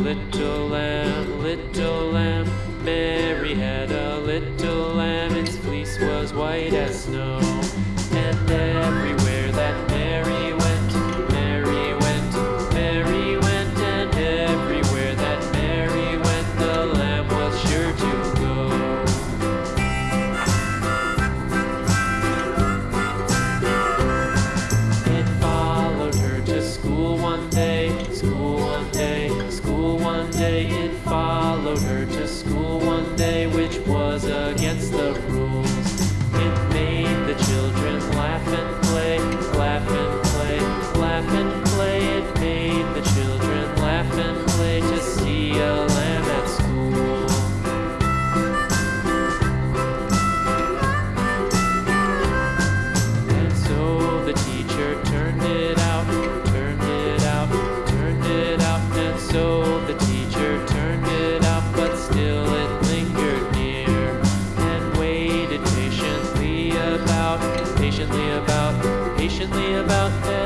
little lamb, little lamb. Mary had a little lamb, its fleece was white as snow. school. patiently about, patiently about them.